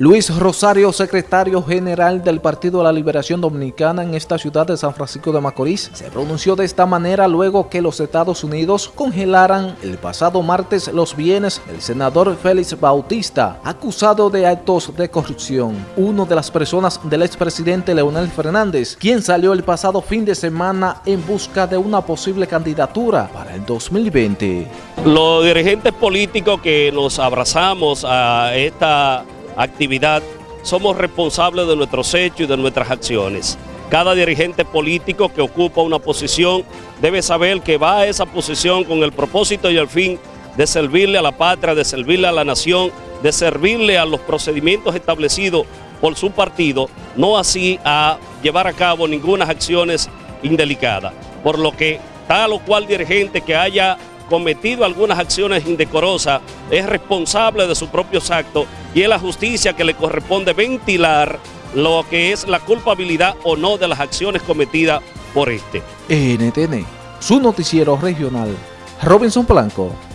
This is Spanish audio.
Luis Rosario, secretario general del Partido de la Liberación Dominicana en esta ciudad de San Francisco de Macorís, se pronunció de esta manera luego que los Estados Unidos congelaran el pasado martes los bienes del senador Félix Bautista, acusado de actos de corrupción. Uno de las personas del expresidente Leonel Fernández, quien salió el pasado fin de semana en busca de una posible candidatura para el 2020. Los dirigentes políticos que nos abrazamos a esta actividad, somos responsables de nuestros hechos y de nuestras acciones. Cada dirigente político que ocupa una posición debe saber que va a esa posición con el propósito y el fin de servirle a la patria, de servirle a la nación, de servirle a los procedimientos establecidos por su partido, no así a llevar a cabo ninguna acciones indelicadas. Por lo que tal o cual dirigente que haya cometido algunas acciones indecorosas es responsable de sus propios actos y es la justicia que le corresponde ventilar lo que es la culpabilidad o no de las acciones cometidas por este. NTN, su noticiero regional, Robinson Blanco.